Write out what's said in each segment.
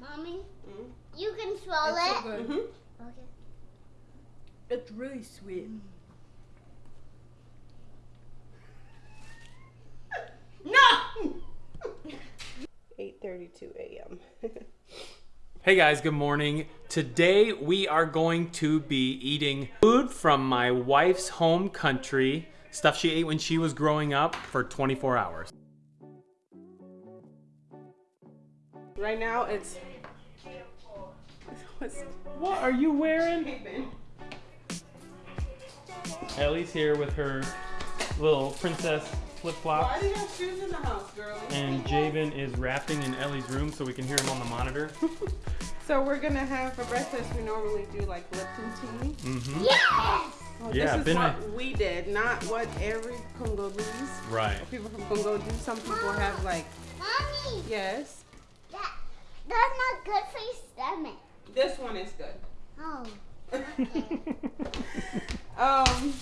Mommy, Mm. you can swallow It's so it. good. Mm-hmm. Okay. It's really sweet. No! 8.32 a.m. Hey guys, good morning. Today we are going to be eating food from my wife's home country, stuff she ate when she was growing up for 24 hours. Right now it's... What's What are you wearing? Ellie's here with her little princess flip Why flops. do you have shoes in the house, girl? And Javen is rapping in Ellie's room so we can hear him on the monitor. So we're gonna have for breakfast. We normally do like Lipton tea. Mm-hmm. Yes! Well, Yeah, this is been what a- we did, not what every Congolese Right. people from Congo do. Some people have like Mommy, yes. That, that's not good for your stomach. This one is good. Oh. Um,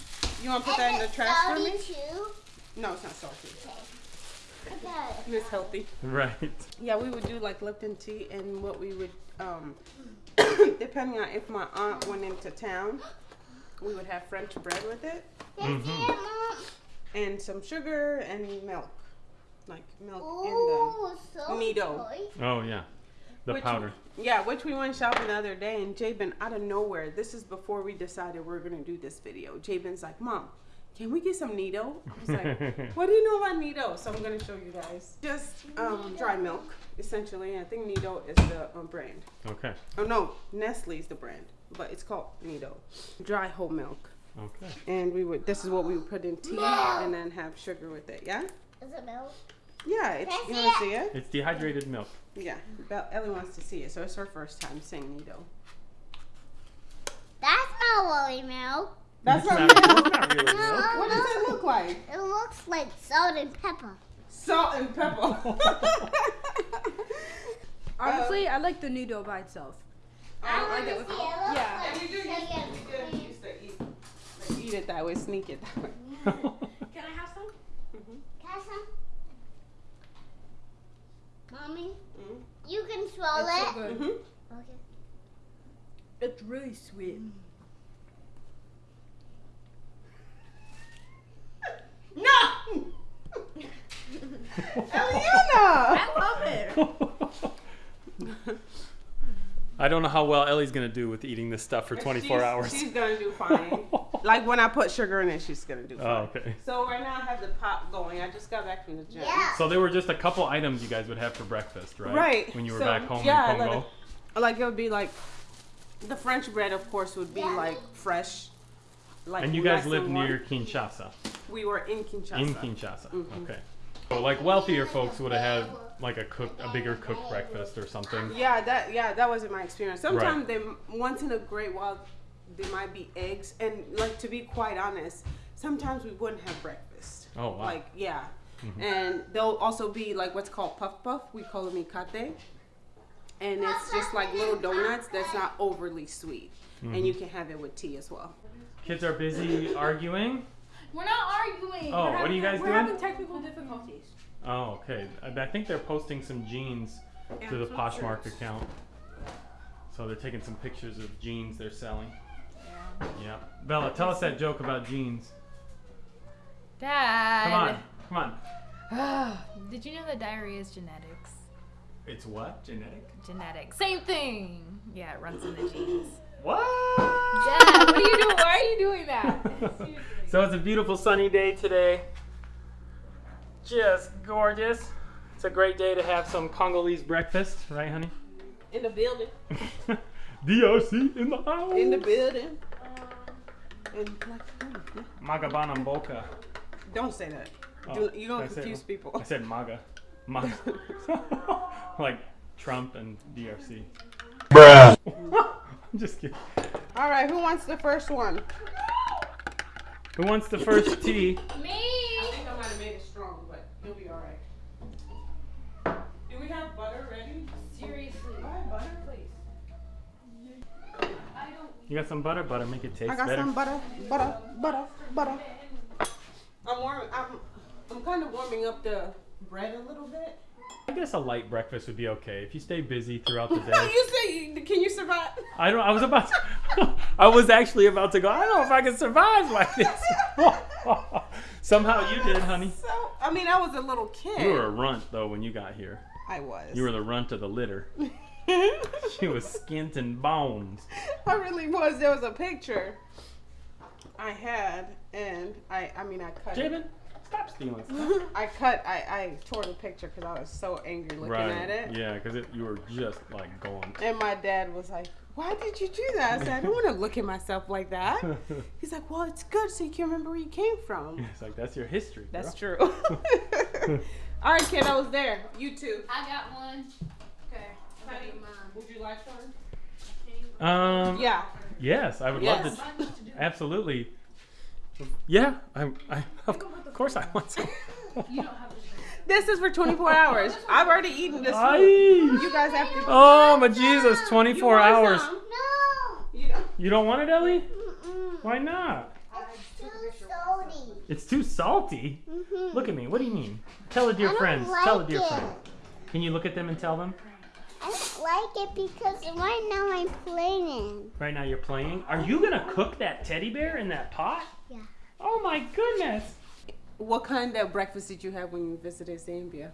you want to put that in the trash for me? too? No, it's not salty. Okay. It's healthy. Right. Yeah, we would do like Lipton tea, and what we would, um, depending on if my aunt went into town, we would have French bread with it, That's Mhm. and some sugar and milk, like milk Ooh, so Nido. Oh yeah. The Which- powder. Yeah, which we went shopping the other day, and Jabin out of nowhere. This is before we decided we are gonna do this video. Jabin's like, "Mom, can we get some Nido?" I was like, "What do you know about Nido?" So I'm gonna show you guys. Just um, dry milk, essentially. I think Nido is the um, brand. Okay. Oh no, Nestle's the brand, but it's called Nido. Dry whole milk. Okay. And we would this is what we would put in tea and then have sugar with it. Yeah? Is it milk? Yeah, it's you wanna see it? It's dehydrated milk. Yeah. Ellie wants to see it, so it's her first time seeing Nido. That's not woolly milk. That's not, it's not really milk. What does it look like? It looks like salt and pepper. Salt and pepper. Honestly, um, I like the noodle by itself. I oh, like wanna it with- see it. It yeah. like And we do used, chicken. we do used to eat, like, eat it that way, sneak it that way. Can I have some? Can I have some? Mommy, Mm. you can swallow It's so it. good. Mm-hmm. Okay. It's really sweet. No! Eliana! I love it. I don't know how well Ellie's gonna do with eating this stuff for 24 She's- hours. She's gonna do fine. Like when I put sugar in it, she's gonna do fine. oh, okay. So right now I have the pot going. I just got back from the gym. Yeah. So there were just a couple items you guys would have for breakfast, right? Right. When you were So, back home yeah, in like- Congo. Like it would be like the French bread, of course, would be like fresh. Like and you guys nice live near. Kinshasa. We were in Kinshasa. In Kinshasa. Mhm. Okay. So like wealthier folks would have had like a cooked, a bigger cooked breakfast or something. Yeah, that yeah, that wasn't my experience. Sometimes they once in a great while there might be eggs, and like to be quite honest, sometimes we wouldn't have breakfast. Oh wow. Like yeah, Mhm. and there'll also be like what's called puff puff. We call them ikate, and it's just like little donuts that's not overly sweet, Mm-hmm. and you can have it with tea as well. Kids are busy arguing. We're not arguing. Oh, We're what are you having- guys we're doing? having technical difficulties. Oh, okay. I, I think they're posting some jeans to the Poshmark shirts. account. So they're taking some pictures of jeans they're selling. Yeah. Bella, tell us that joke about jeans. Dad. Come on. Come on. Ah, did you know that diarrhea is genetics? It's what? Genetic? Genetic. Same thing. Yeah, it runs in the genes. What? Dad, what are you doing? Why are you doing that? so it's a beautiful sunny day today. Just gorgeous. It's a great day to have some Congolese breakfast, right, honey? In the building. DRC in the house. In the building. And like, oh, yeah. Magabana Mboka. don't say that. Oh, Do, you don't I said- confuse people. I said MAGA. MAGA. like Trump and DRC. Bruh. I'm just kidding. All right, who wants the first one? Who wants the first tea? Me. I think I might have made it strong, but you'll be all right. Do we have butter ready? Seriously. I have butter, please. You got some butter? Butter make it taste I got better. some butter, butter, butter, butter. I'm warming. I'm, I'm kind of warming up the bread a little bit. I guess a light breakfast would be okay if you stay busy throughout the day. you say, can you survive? I don't. I was about. To, I was actually about to go. I don't know if I can survive like this. Somehow you did, honey. So, I mean, I was a little kid. You were a runt though when you got here. I was. You were the runt of the litter. She was skint and bones. I really was. There was a picture I had, and I, I mean, I cut. it. Jabin, stop stealing stuff. I cut. I, I tore the picture because I was so angry looking at it. Yeah, because you were just like going. And my dad was like, "Why did you do that?" I said, "I don't want to look at myself like that." He's like, "Well, it's good so you can remember where you came from." It's like that's your history. That's girl. true. All right, kid, I was there. You too. I got one. Okay. Honey, would you like one? Um. Yeah. Yes, I would Yes. love to. Absolutely. Yeah, I, I of course I want some. You don't have to. This is for 24 hours. I've already eaten this Aye. food. You guys have to. Oh my Jesus! 24 want hours. some? No. You know. You don't want it, Ellie? Mm-mm. Why not? It's too salty. It's too salty. Mhm. Look at me. What do you mean? Tell it, dear I don't. Tell it, like dear it. friend. Can you look at them and tell them? I don't like it because right now I'm playing. Right now you're playing. Are you gonna cook that teddy bear in that pot? Yeah. Oh my goodness. What kind of breakfast did you have when you visited Zambia?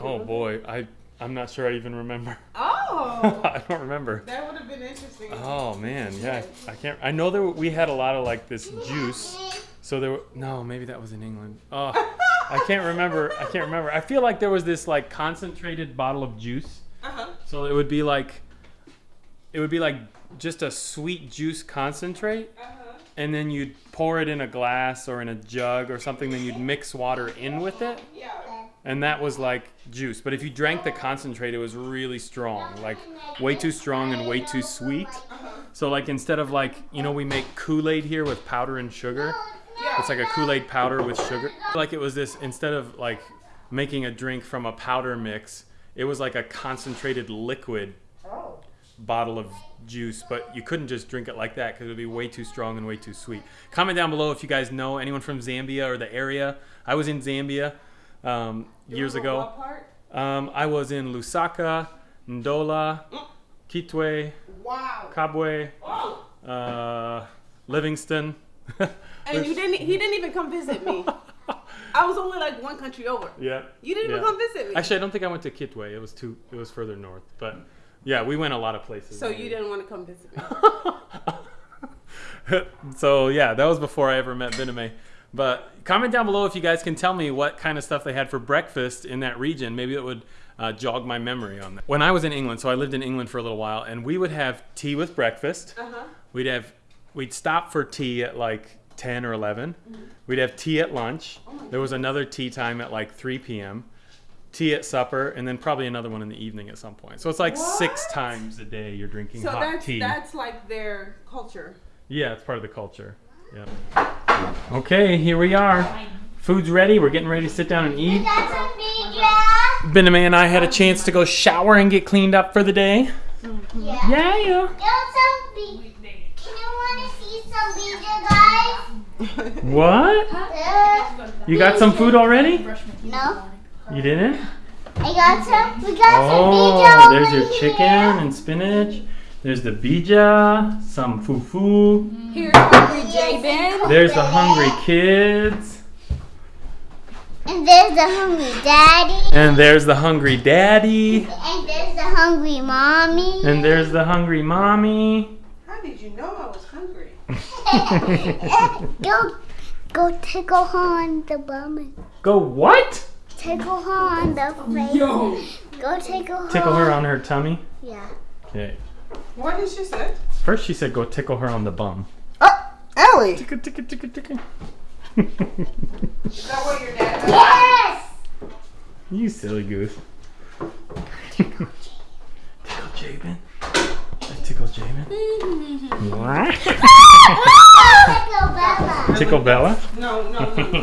Oh boy, I I'm not sure I even remember. Oh, I don't remember. that would have been interesting. Oh man, yeah. I can't. I know there were- we had a lot of like this juice. So there were no, maybe that was in England. Oh, I can't remember. I can't remember. I feel like there was this like concentrated bottle of juice. Uh-huh. So it would be like, it would be like just a sweet juice concentrate, Uh-huh. and then you'd pour it in a glass or in a jug or something. Then you'd mix water in with it, Yeah. and that was like juice. But if you drank the concentrate, it was really strong, like way too strong and way too sweet. So like instead of like you know we make Kool Aid here with powder and sugar. It's like a Kool Aid powder with sugar. Like it was this instead of like making a drink from a powder mix, it was like a concentrated liquid bottle of juice. But you couldn't just drink it like that because it would be way too strong and way too sweet. Comment down below if you guys know anyone from Zambia or the area. I was in Zambia um, years ago. Um, I was in Lusaka, Ndola, Kitwe, Wow. Kabwe, Oh. uh, Livingstone. And you didn't. He didn't even come visit me. I was only like one country over. Yeah. You didn't even come visit me. Actually, I don't think I went to Kitwe. It was too. It was further north. But yeah, we went a lot of places. so you didn't want to come visit me. so yeah, that was before I ever met Bename. But comment down below if you guys can tell me what kind of stuff they had for breakfast in that region. Maybe it would uh, jog my memory on that. When I was in England, so I lived in England for a little while, and we would have tea with breakfast. Uh huh. We'd have we'd stop for tea at like 10 or 11. We'd have tea at lunch. Oh there was another tea time at like 3 p.m. Tea at supper, and then probably another one in the evening at some point. So it's like six times a day you're drinking So hot that's tea. that's like their culture. Yeah, it's part of the culture. Yeah. Okay, here we are. Food's ready. We're getting ready to sit down and eat. Got some pizza. Bename and I had a chance to go shower and get cleaned up for the day. Yeah. Yeah, yeah. Got some pizza. Can you want to see some pizza, guys? What? You got some food already? no. You didn't? I got some. We got Oh, some pizza there's your here. chicken and spinach. There's the bija, some fufu. Here's hungry Jabin. There's the hungry kids. And there's the hungry daddy. And there's the hungry daddy. And there's the hungry mommy. And there's the hungry mommy. How did you know I was hungry? go, go oh, tickle her on the bum. Go what? Tickle her on the face. Yo. Go tickle her. Tickle her on her tummy. Yeah. Okay. What did she say? First she said go tickle her on the bum. Oh, Ellie. Tickle, tickle, tickle, tickle. Is that what your dad does? Yes. you silly goose. tickle Jabin. I tickle Tickle Bella. tickle Bella. No, no, no.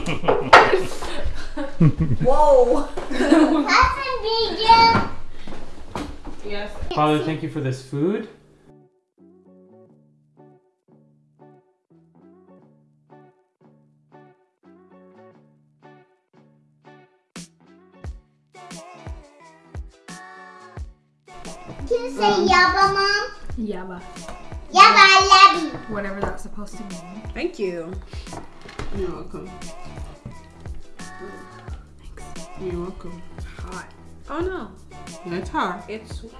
Whoa. That's some pizza. yes. Father, thank you for this food. Can you say yabba, mom? Yabba. Yabba, I love you. Whatever that's supposed to mean. Thank you. You're welcome. Thanks. You're welcome. Hot. Oh no. It's hot. It's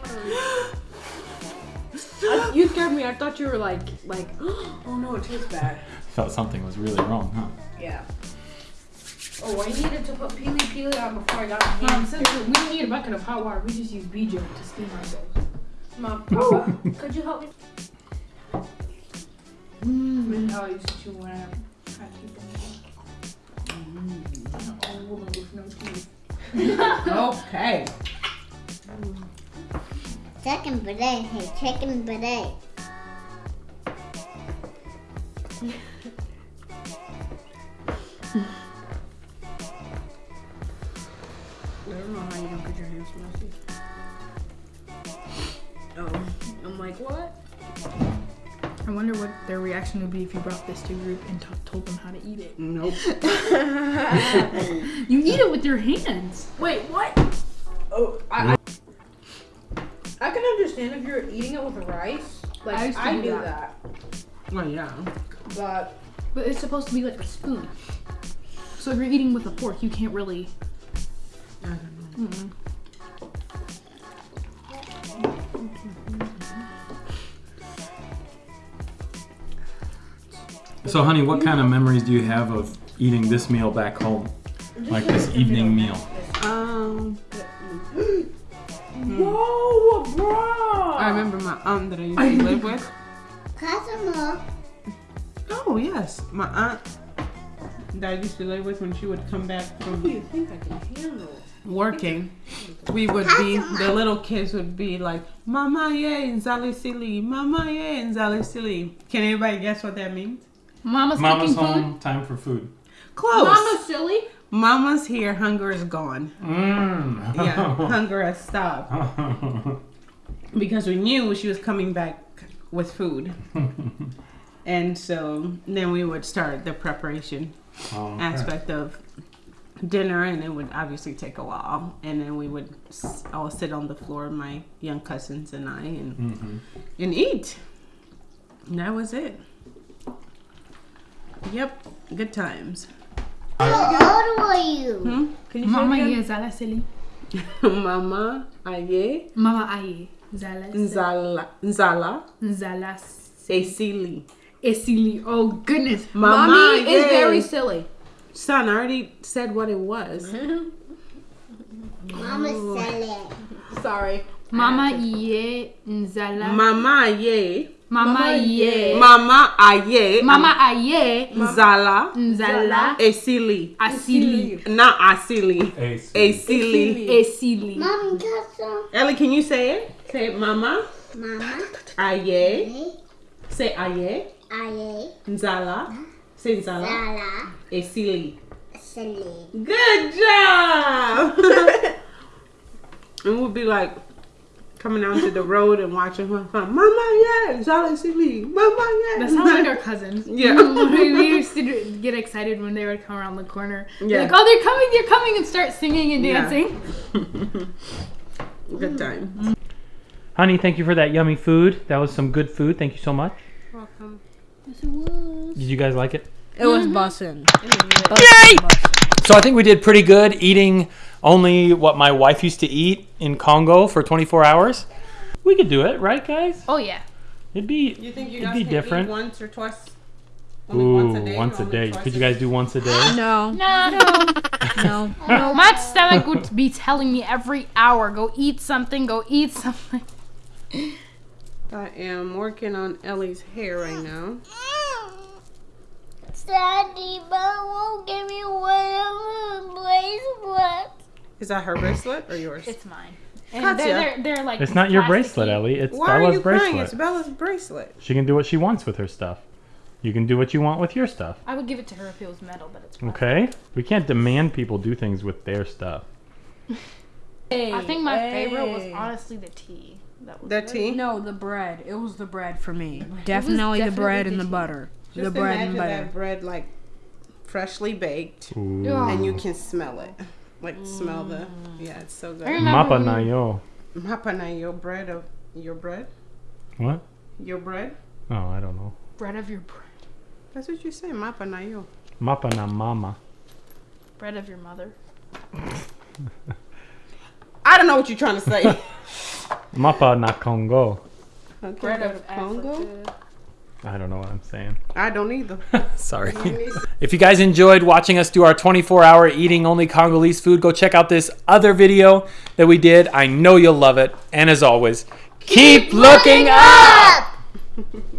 I, you scared me. I thought you were like, like, oh no, it tastes bad. Felt something was really wrong, huh? Yeah. Oh, I needed to put pili pili on before I got my Mom, since we don't need a bucket of hot water, we just use BJ to steam ourselves. Mom, could you help me? Mm. This how I used to chew when I had people. An old woman with no teeth. Okay. Chicken bidet, hey, chicken bidet. wonder what their reaction would be if you brought this to a group and t- told them how to eat it. Nope. You eat it with your hands. Wait, what? Oh, I, I, I can understand if you're eating it with rice. Like, I I, used to do do that. that. Well, yeah. But But it's supposed to be like a spoon. So if you're eating with a fork, you can't really. I don't know. Mm-mm. So, honey, what kind of memories do you have of eating this meal back home? Like this evening meal? Um, Whoa, bro! I remember my aunt that I used to live with. Customer. Oh yes, my aunt that I used to live with when she would come back from do you think I can handle? working, we would be the little kids would be like, "Mama ye nzali sili, Mama ye nzali sili." Can anybody guess what that means? Mama's, Mama's cooking home, time for food. Close. Mama silly? Mama's here. Hunger is gone. Mmm. Yeah, hunger has stopped because we knew she was coming back with food, and so then we would start the preparation. Oh, okay. aspect of dinner and it would obviously take a while and then we would all sit on the floor my young cousins and i and, Mhm. and eat and that was it yep good times How old were you? hmm? Can you Mama say it ye zala sili. mama aye Mama aye zala sili. nzala nzala Zala esili esili. Oh goodness. mama Mommy is very silly. son i already said what it was Mama said it. Sorry. Mama ye nzala. mama ye Mama ye. mama aye Mama aye nzala nzala esili asili. not asili Ace. Esili. Esili. Mom, customer. Ellie, can you say it? Say it, Mama. Mama. Aye. Say aye. Aye. Nzala. Say nzala. Sala. Esili. Silly. Good job. and we'll be like coming out to the road and watching her. huh, Mama, yeah, nzala esili. Mama, yeah. That sounds like our cousins. Yeah. we we used to get excited when they would come around the corner. Yeah. Like, oh, they're coming, they're coming, and start singing and Yeah. dancing. Good mm. time. Honey, thank you for that yummy food. That was some good food. Thank you so much. Welcome. Yes, it was. Did you guys like it? It was mm-hmm. bussin'. So I think we did pretty good eating only what my wife used to eat in Congo for 24 hours. We could do it, right, guys? Oh yeah. It'd be You think you It'd guys be can different. eat once or twice? Only ooh once a day. once a day. Could you guys do once a day? No. No, no, no. No. My stomach would be telling me every hour, go eat something, go eat something. I am working on Ellie's hair right now. Daddy, but won't give me one of the bracelets. Is that her bracelet or yours? It's mine. And Katya. they're, they're, they're like. It's not your bracelet, Ellie. It's Why are Bella's you bracelet. crying? It's Bella's bracelet. She can do what she wants with her stuff. You can do what you want with your stuff. I would give it to her if it was metal, but it's plastic. Okay? We can't demand people do things with their stuff. I think my favorite was honestly the tea. That was The good. tea. No, the bread. It was the bread for me. Definitely, the bread the and the tea. butter. Just the bread imagine and butter. that bread like freshly baked, Ooh. Oh. and you can smell it. Like smell the. Mm. Yeah, it's so good. remember Mapa na yo. Mapana, your bread of your bread? What? Your bread? Oh, I don't know. Bread of your bread. That's what you say, mapanayo. Mapa na mama. Bread of your mother. I don't know what you're trying to say. Mapa na Congo. Okay, Bread of to Congo. Africa. I don't know what I'm saying. I don't either. Sorry. If you guys enjoyed watching us do our 24 hour eating only Congolese food, go check out this other video that we did. I know you'll love it. And as always, keep looking up!